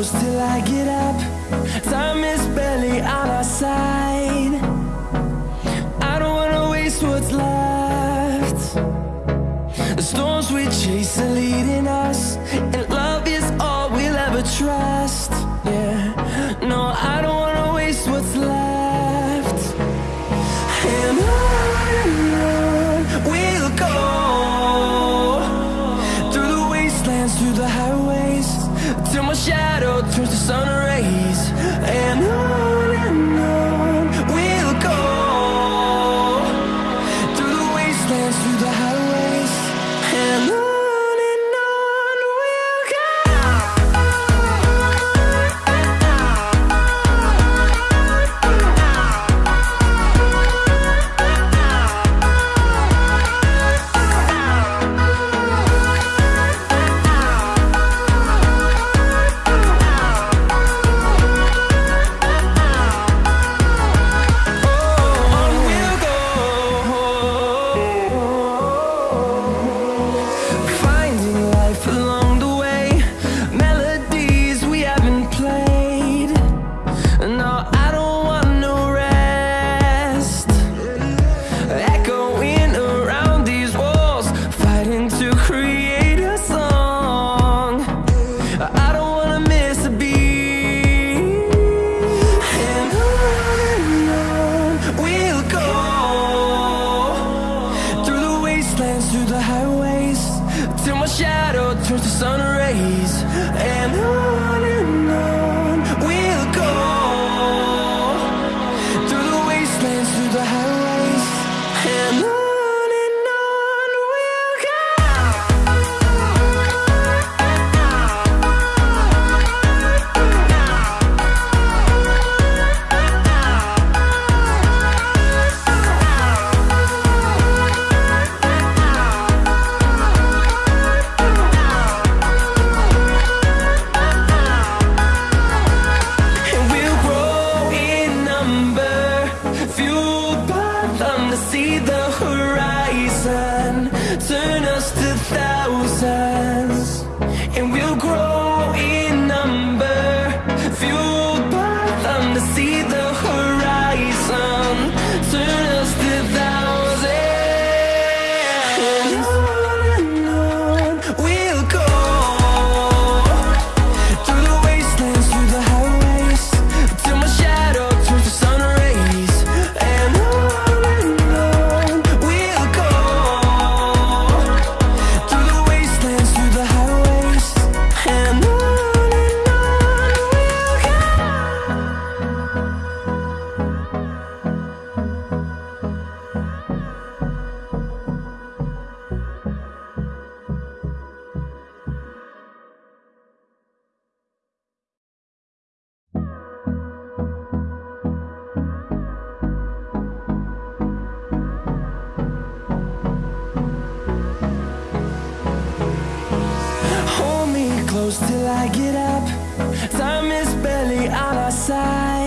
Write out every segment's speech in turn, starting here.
close till I get up. Time is barely on our side. I don't wanna waste what's left. The storms we chase are leading us And love is all we'll ever try. seasons and we'll grow close till I get up. Time is barely on our side.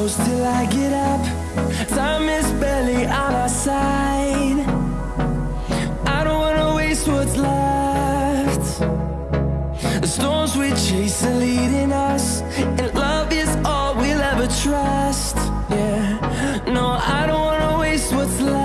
close till I get up. Time is barely on our side. I don't wanna waste what's left. The storms we chase are leading us And love is all we'll ever trust. Yeah, no, I don't wanna waste what's left.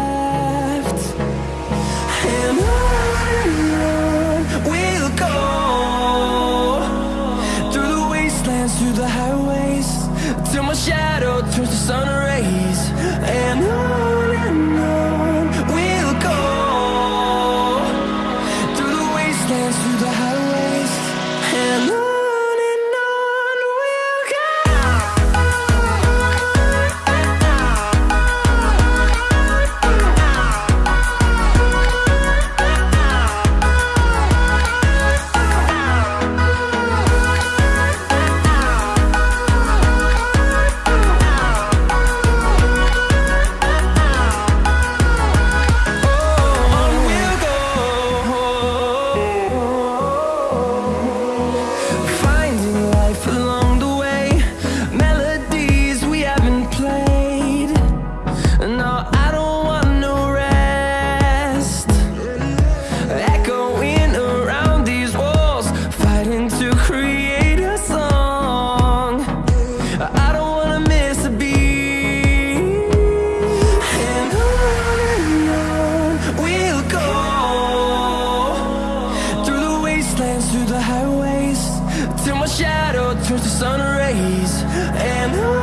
the sun rays and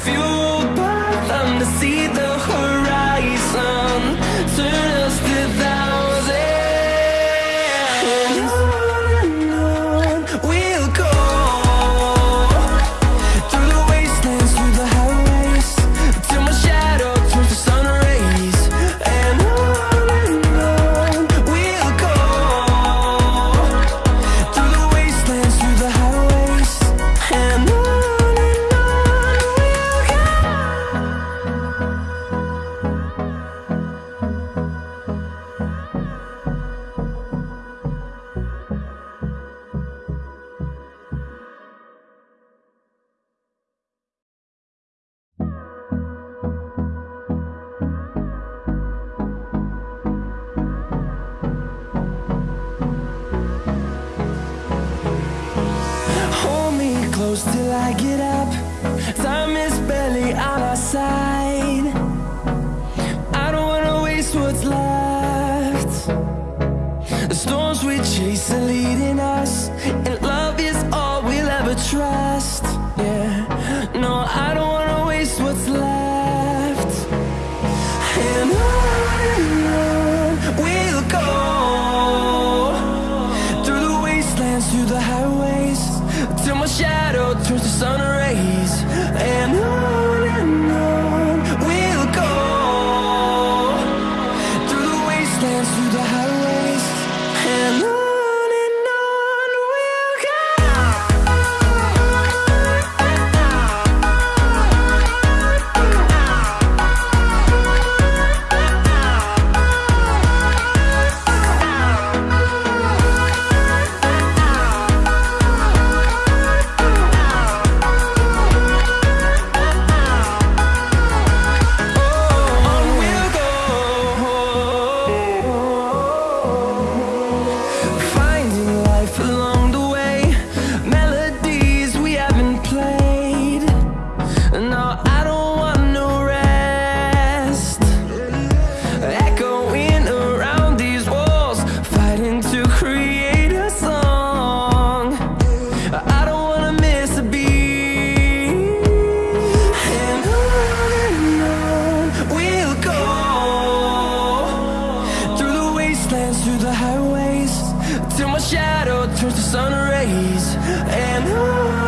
feel close till I get up. Time is barely on our side. I don't wanna waste what's left. The storms we chase are leading us And love is all we'll ever trust. Yeah, no, I don't through the highways. Till my shadow turns to sun rays. And I